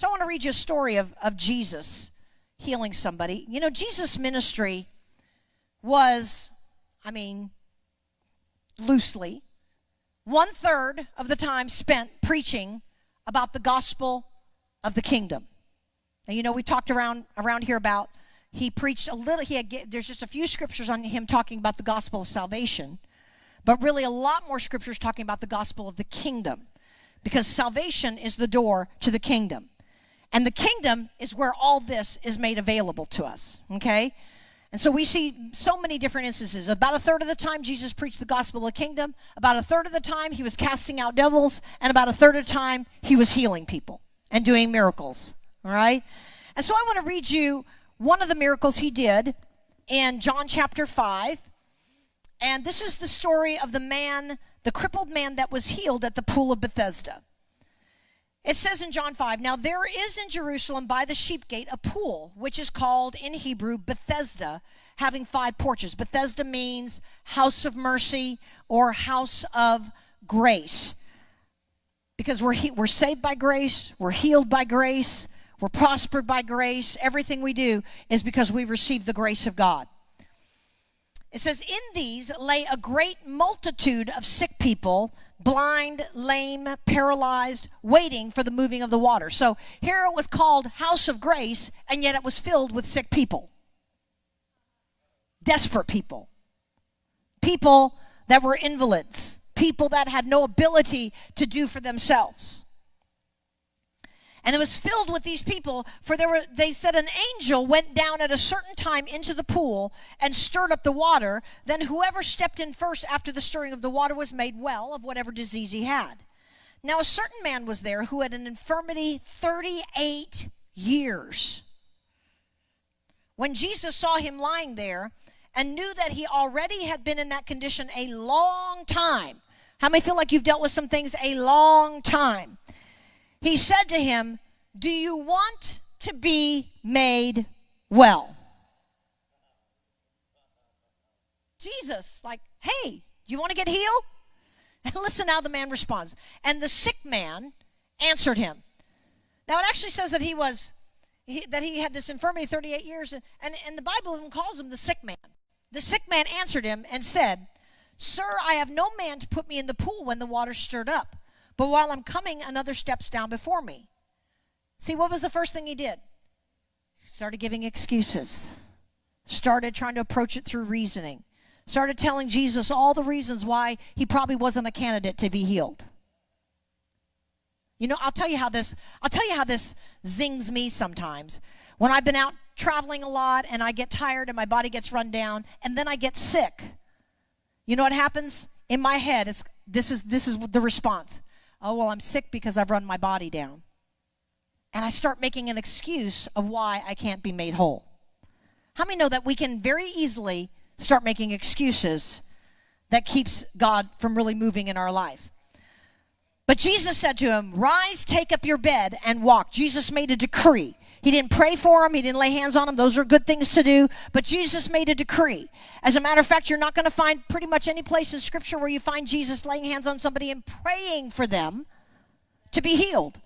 So I want to read you a story of, of Jesus healing somebody. You know, Jesus' ministry was, I mean, loosely, one third of the time spent preaching about the gospel of the kingdom. And you know, we talked around around here about he preached a little. He had there's just a few scriptures on him talking about the gospel of salvation, but really a lot more scriptures talking about the gospel of the kingdom, because salvation is the door to the kingdom, and the kingdom is where all this is made available to us. Okay. And so we see so many different instances. About a third of the time, Jesus preached the gospel of the kingdom. About a third of the time, he was casting out devils. And about a third of the time, he was healing people and doing miracles. All right? And so I want to read you one of the miracles he did in John chapter 5. And this is the story of the man, the crippled man that was healed at the pool of Bethesda. It says in John 5 Now there is in Jerusalem by the sheep gate a pool, which is called in Hebrew Bethesda, having five porches. Bethesda means house of mercy or house of grace. Because we're, we're saved by grace, we're healed by grace, we're prospered by grace. Everything we do is because we received the grace of God. It says, In these lay a great multitude of sick people, blind, lame, paralyzed, waiting for the moving of the water. So here it was called House of Grace, and yet it was filled with sick people, desperate people, people that were invalids, people that had no ability to do for themselves. And it was filled with these people, for there were, they said an angel went down at a certain time into the pool and stirred up the water. Then whoever stepped in first after the stirring of the water was made well of whatever disease he had. Now a certain man was there who had an infirmity 38 years. When Jesus saw him lying there and knew that he already had been in that condition a long time, how many feel like you've dealt with some things a long time? He said to him, Do you want to be made well? Jesus, like, hey, do you want to get healed? And listen how the man responds. And the sick man answered him. Now it actually says that he was he, that he had this infirmity 38 years, and, and, and the Bible even calls him the sick man. The sick man answered him and said, Sir, I have no man to put me in the pool when the water stirred up. But while I'm coming, another steps down before me. See, what was the first thing he did? He started giving excuses, started trying to approach it through reasoning, started telling Jesus all the reasons why he probably wasn't a candidate to be healed. You know, I'll tell you how this I'll tell you how this zings me sometimes. When I've been out traveling a lot and I get tired and my body gets run down and then I get sick. You know what happens? In my head, it's, this is this is the response oh, well, I'm sick because I've run my body down. And I start making an excuse of why I can't be made whole. How many know that we can very easily start making excuses that keeps God from really moving in our life? But Jesus said to him, Rise, take up your bed, and walk. Jesus made a decree. He didn't pray for him. He didn't lay hands on him. Those are good things to do. But Jesus made a decree. As a matter of fact, you're not going to find pretty much any place in Scripture where you find Jesus laying hands on somebody and praying for them to be healed.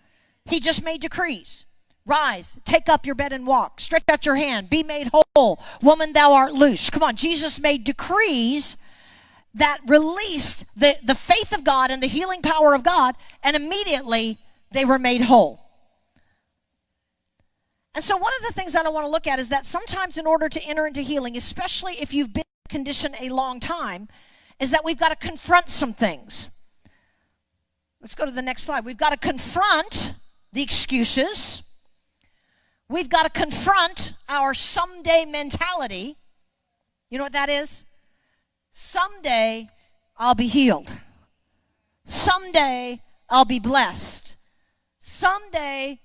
He just made decrees. Rise, take up your bed and walk. Stretch out your hand, be made whole. Woman, thou art loose. Come on, Jesus made decrees that released the, the faith of God and the healing power of God, and immediately they were made whole. And so, one of the things that I want to look at is that sometimes, in order to enter into healing, especially if you've been in a condition a long time, is that we've got to confront some things. Let's go to the next slide. We've got to confront the excuses. We've got to confront our someday mentality. You know what that is? Someday I'll be healed. Someday I'll be blessed. Someday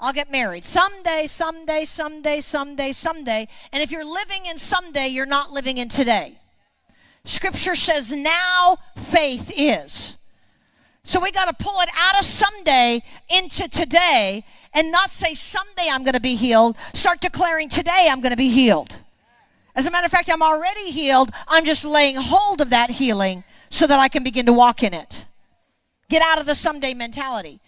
I'll get married. Someday, someday, someday, someday, someday. And if you're living in someday, you're not living in today. Scripture says now faith is. So we got to pull it out of someday into today and not say someday I'm going to be healed. Start declaring today I'm going to be healed. As a matter of fact, I'm already healed. I'm just laying hold of that healing so that I can begin to walk in it. Get out of the someday mentality.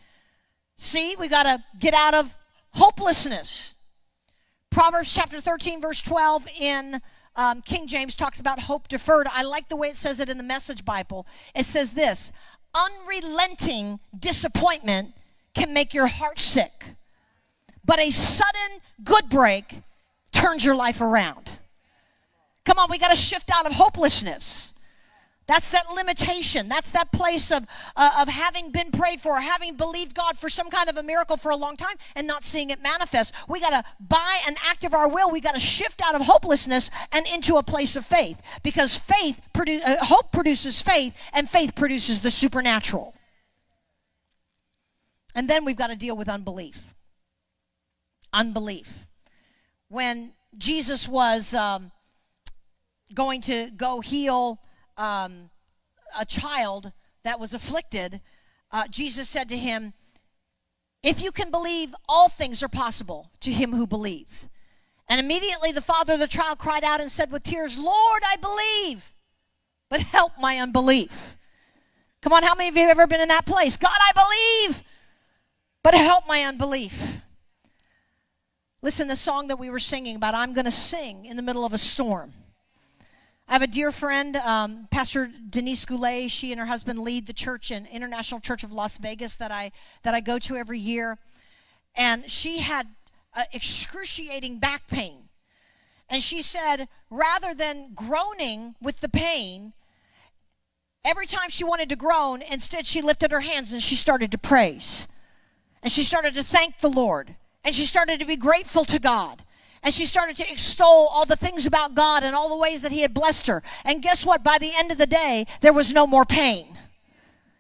See, we got to get out of hopelessness. Proverbs chapter 13, verse 12 in um, King James talks about hope deferred. I like the way it says it in the Message Bible. It says this unrelenting disappointment can make your heart sick, but a sudden good break turns your life around. Come on, we got to shift out of hopelessness. That's that limitation. That's that place of, uh, of having been prayed for, having believed God for some kind of a miracle for a long time and not seeing it manifest. We got to, by an act of our will, we got to shift out of hopelessness and into a place of faith because faith, produ- uh, hope produces faith and faith produces the supernatural. And then we've got to deal with unbelief. Unbelief. When Jesus was um, going to go heal um, a child that was afflicted, uh, Jesus said to him, If you can believe, all things are possible to him who believes. And immediately the father of the child cried out and said with tears, Lord, I believe, but help my unbelief. Come on, how many of you have ever been in that place? God, I believe, but help my unbelief. Listen, the song that we were singing about, I'm going to sing in the middle of a storm. I have a dear friend, um, Pastor Denise Goulet. She and her husband lead the church in International Church of Las Vegas that I that I go to every year, and she had uh, excruciating back pain, and she said rather than groaning with the pain, every time she wanted to groan, instead she lifted her hands and she started to praise, and she started to thank the Lord, and she started to be grateful to God. And she started to extol all the things about God and all the ways that He had blessed her. And guess what? By the end of the day, there was no more pain.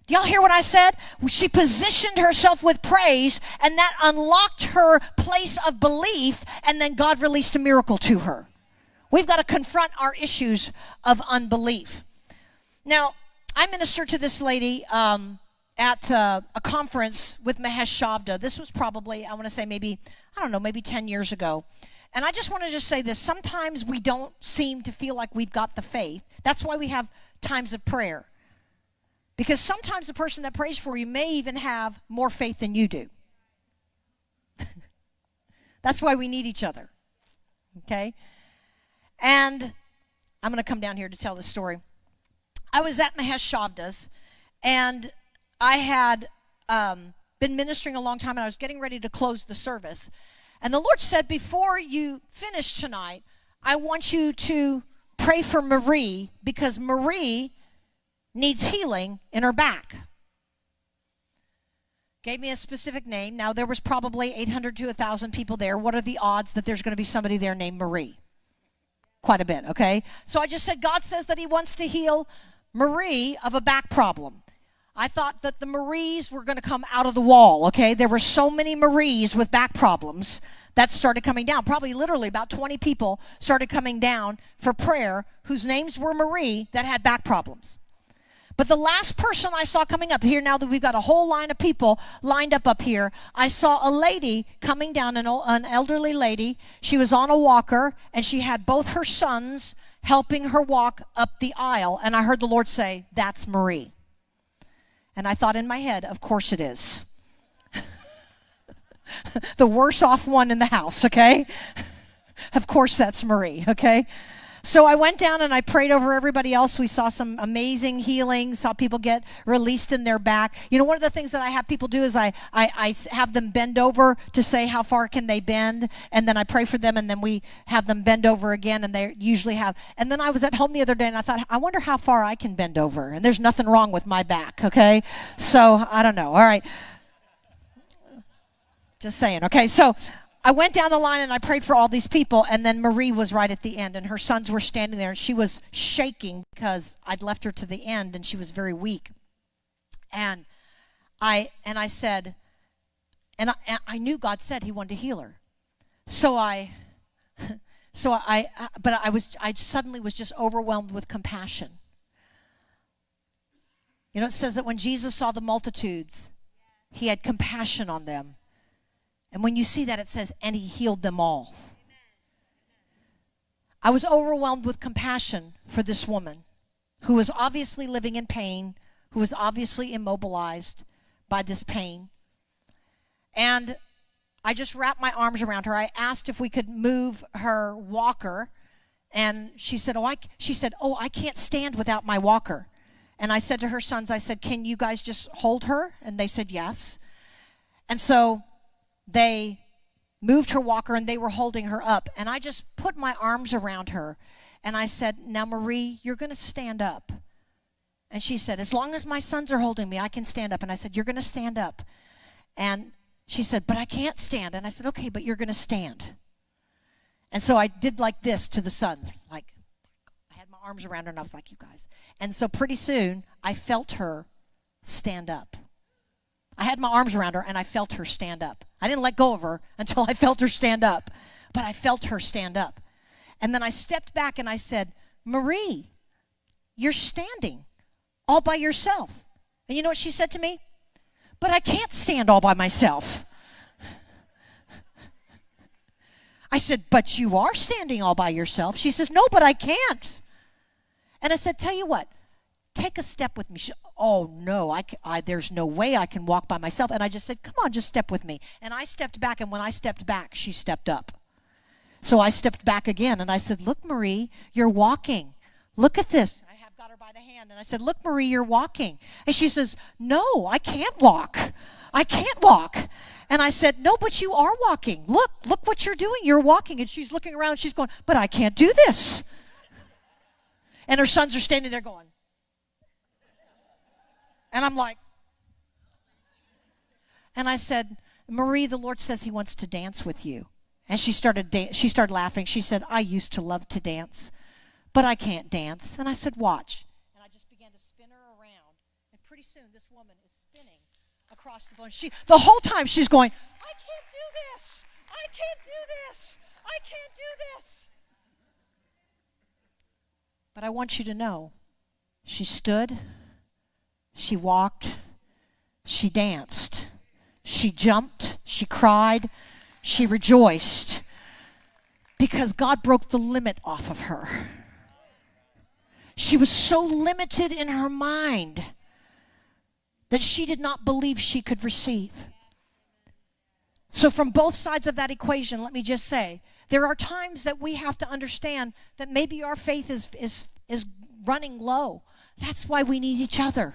Do y'all hear what I said? She positioned herself with praise, and that unlocked her place of belief, and then God released a miracle to her. We've got to confront our issues of unbelief. Now, I ministered to this lady um, at uh, a conference with Mahesh Chavda. This was probably, I want to say maybe, I don't know, maybe 10 years ago. And I just want to just say this sometimes we don't seem to feel like we've got the faith. That's why we have times of prayer. Because sometimes the person that prays for you may even have more faith than you do. That's why we need each other. Okay? And I'm going to come down here to tell the story. I was at Mahesh Chavda's, and I had um, been ministering a long time, and I was getting ready to close the service. And the Lord said, Before you finish tonight, I want you to pray for Marie because Marie needs healing in her back. Gave me a specific name. Now, there was probably 800 to 1,000 people there. What are the odds that there's going to be somebody there named Marie? Quite a bit, okay? So I just said, God says that He wants to heal Marie of a back problem. I thought that the Maries were going to come out of the wall, okay? There were so many Maries with back problems that started coming down. Probably literally about 20 people started coming down for prayer whose names were Marie that had back problems. But the last person I saw coming up here, now that we've got a whole line of people lined up up here, I saw a lady coming down, an, an elderly lady. She was on a walker and she had both her sons helping her walk up the aisle. And I heard the Lord say, That's Marie. And I thought in my head, of course it is. the worst off one in the house, okay? of course that's Marie, okay? So I went down and I prayed over everybody else. We saw some amazing healing, saw people get released in their back. You know, one of the things that I have people do is I, I, I have them bend over to say how far can they bend, and then I pray for them, and then we have them bend over again, and they usually have. And then I was at home the other day and I thought, I wonder how far I can bend over. And there's nothing wrong with my back, okay? So I don't know. All right. Just saying. Okay, so I went down the line and I prayed for all these people, and then Marie was right at the end, and her sons were standing there, and she was shaking because I'd left her to the end, and she was very weak. And I and I said, and I, and I knew God said He wanted to heal her, so I, so I, but I was I suddenly was just overwhelmed with compassion. You know, it says that when Jesus saw the multitudes, He had compassion on them and when you see that, it says, and he healed them all. I was overwhelmed with compassion for this woman who was obviously living in pain, who was obviously immobilized by this pain. And I just wrapped my arms around her. I asked if we could move her walker, and she said, "Oh, I." She said, "Oh, I can't stand without my walker." And I said to her sons, I said, "Can you guys just hold her?" And they said, "Yes." And so they moved her walker and they were holding her up. And I just put my arms around her and I said, Now, Marie, you're going to stand up. And she said, As long as my sons are holding me, I can stand up. And I said, You're going to stand up. And she said, But I can't stand. And I said, Okay, but you're going to stand. And so I did like this to the sons, like I had my arms around her and I was like, You guys. And so pretty soon I felt her stand up. I had my arms around her and I felt her stand up. I didn't let go of her until I felt her stand up, but I felt her stand up. And then I stepped back and I said, Marie, you're standing all by yourself. And you know what she said to me? But I can't stand all by myself. I said, But you are standing all by yourself. She says, No, but I can't. And I said, Tell you what, take a step with me. She, oh no, I, I, there's no way I can walk by myself. And I just said, come on, just step with me. And I stepped back, and when I stepped back, she stepped up. So I stepped back again, and I said, look, Marie, you're walking. Look at this. I have got her by the hand, and I said, look, Marie, you're walking. And she says, no, I can't walk. I can't walk. And I said, no, but you are walking. Look, look what you're doing. You're walking. And she's looking around, she's going, but I can't do this. And her sons are standing there going, and I'm like, and I said, Marie, the Lord says he wants to dance with you. And she started she started laughing. She said, I used to love to dance, but I can't dance. And I said, watch. And I just began to spin her around. And pretty soon this woman is spinning across the phone. She the whole time she's going, I can't do this. I can't do this. I can't do this. But I want you to know, she stood she walked. She danced. She jumped. She cried. She rejoiced because God broke the limit off of her. She was so limited in her mind that she did not believe she could receive. So, from both sides of that equation, let me just say there are times that we have to understand that maybe our faith is, is, is running low. That's why we need each other.